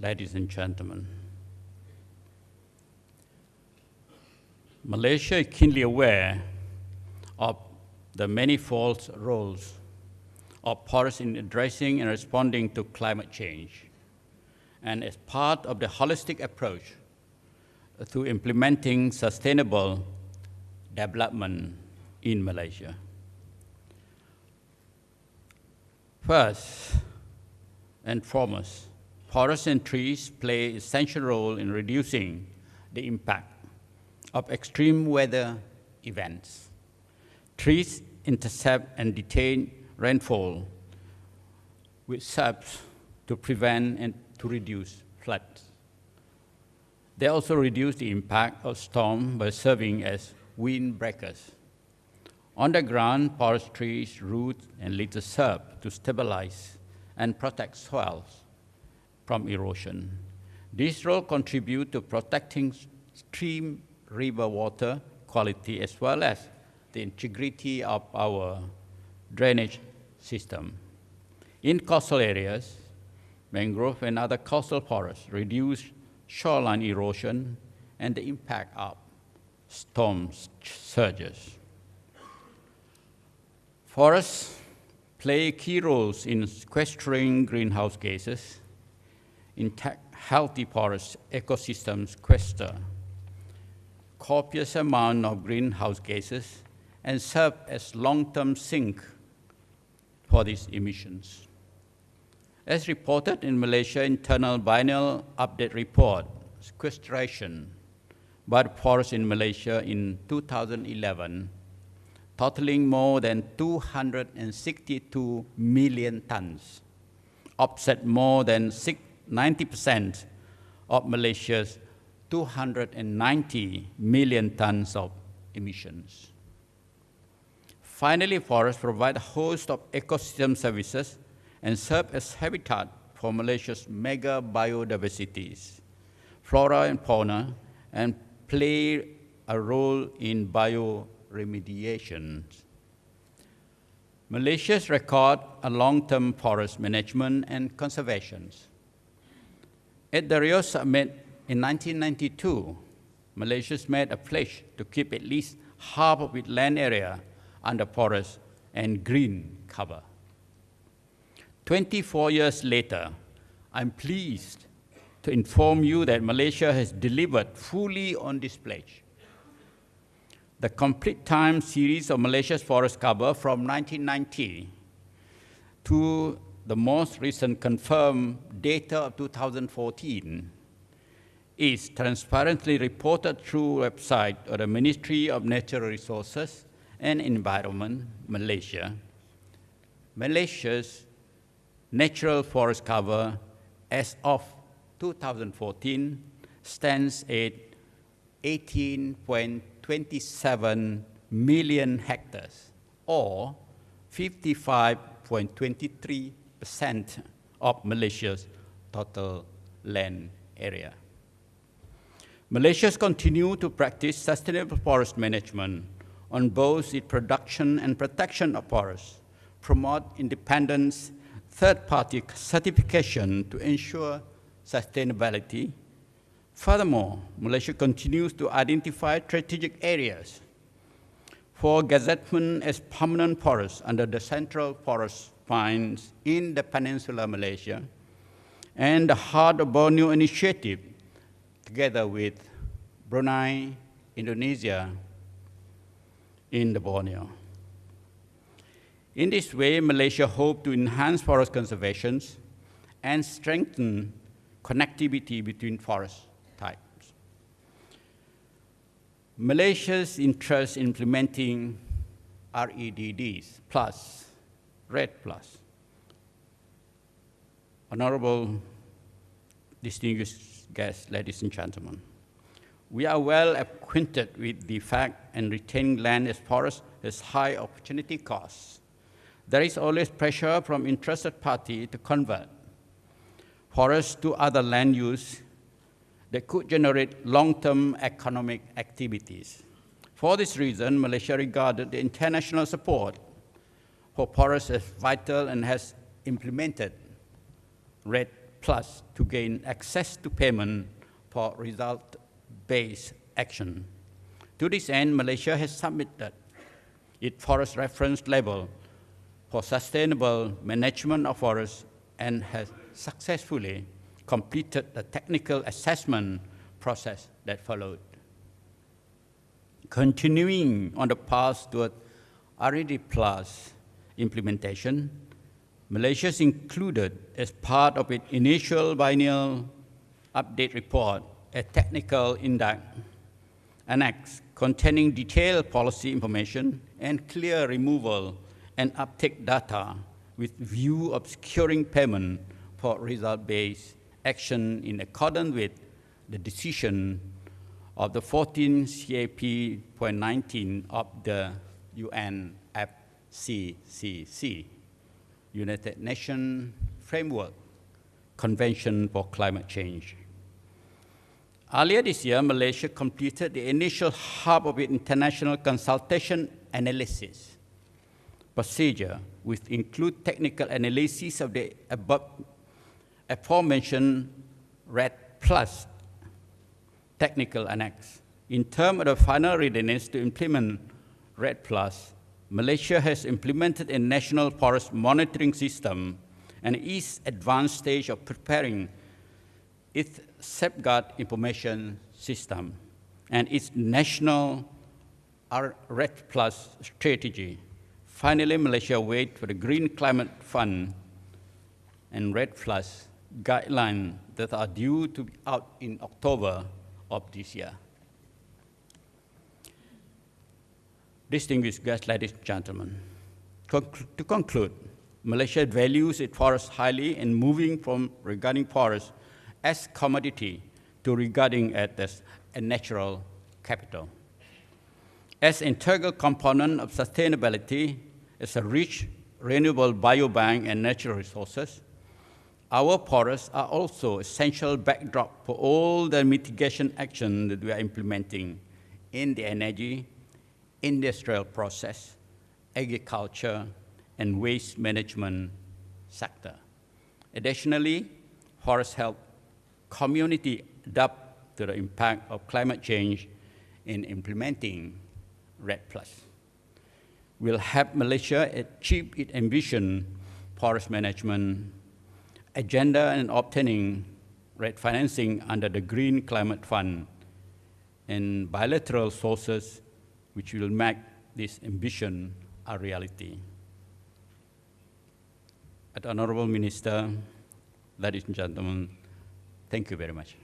ladies and gentlemen. Malaysia is keenly aware of the manifold roles of forests in addressing and responding to climate change. And as part of the holistic approach to implementing sustainable development in Malaysia. First and foremost, forests and trees play an essential role in reducing the impact of extreme weather events. Trees intercept and detain rainfall, which serves to prevent and to reduce floods. They also reduce the impact of storm by serving as windbreakers. On the ground, forest trees, roots, and leaves serve to stabilize and protect soils from erosion. This role contribute to protecting stream river water quality as well as the integrity of our drainage system. In coastal areas, mangrove and other coastal forests reduce shoreline erosion and the impact of storm surges. Forests play key roles in sequestering greenhouse gases. Intact, healthy forest ecosystems sequester copious amount of greenhouse gases and serve as long-term sink for these emissions. As reported in Malaysia Internal Biennial Update Report, sequestration by the forest in Malaysia in 2011 totaling more than 262 million tons, offset more than 90% of Malaysia's 290 million tons of emissions. Finally, forests provide a host of ecosystem services and serve as habitat for Malaysia's mega biodiversities, flora and fauna, and play a role in bio remediation. Malaysia's record a long-term forest management and conservation. At the Rio Summit in 1992, Malaysia made a pledge to keep at least half of its land area under forest and green cover. 24 years later, I'm pleased to inform you that Malaysia has delivered fully on this pledge the complete time series of Malaysia's forest cover from 1990 to the most recent confirmed data of 2014 is transparently reported through website of the Ministry of Natural Resources and Environment, Malaysia. Malaysia's natural forest cover as of 2014 stands at 18.27 million hectares, or 55.23% of Malaysia's total land area. Malaysia continues to practice sustainable forest management on both its production and protection of forests, promote independence, third-party certification to ensure sustainability, Furthermore, Malaysia continues to identify strategic areas for gazettement as permanent forests under the Central Forest Spine in the Peninsula Malaysia and the Heart of Borneo initiative together with Brunei, Indonesia in the Borneo. In this way, Malaysia hopes to enhance forest conservation and strengthen connectivity between forest types. Malaysia's interest in implementing REDDs plus, REDD plus. Honorable distinguished guests, ladies and gentlemen, we are well acquainted with the fact and retaining land as forest has high opportunity costs. There is always pressure from interested parties to convert forests to other land use that could generate long-term economic activities. For this reason, Malaysia regarded the international support for forests is vital and has implemented REDD Plus to gain access to payment for result-based action. To this end, Malaysia has submitted its forest reference level for sustainable management of forests and has successfully completed the technical assessment process that followed. Continuing on the path toward REDD Plus implementation, Malaysia is included as part of its initial biennial update report a technical index annex containing detailed policy information and clear removal and uptake data with view of securing payment for result-based action in accordance with the decision of the 14 CAP.19 of the UNFCCC, United Nations Framework Convention for Climate Change. Earlier this year, Malaysia completed the initial hub of its international consultation analysis procedure, which include technical analysis of the above aforementioned REDD Plus technical annex. In terms of the final readiness to implement REDD Plus, Malaysia has implemented a national forest monitoring system and is advanced stage of preparing its safeguard information system and its national REDD Plus strategy. Finally, Malaysia waits for the Green Climate Fund and REDD Plus guidelines that are due to be out in October of this year. Distinguished guests, ladies and gentlemen, to conclude, Malaysia values its forests highly and moving from regarding forests as commodity to regarding it as a natural capital. As integral component of sustainability, as a rich renewable biobank and natural resources, our forests are also essential backdrop for all the mitigation action that we are implementing in the energy, industrial process, agriculture, and waste management sector. Additionally, forests help community adapt to the impact of climate change in implementing REDD+. Will help Malaysia achieve its ambition forest management agenda and obtaining REDD financing under the Green Climate Fund and bilateral sources which will make this ambition a reality. Honorable Minister, ladies and gentlemen, thank you very much.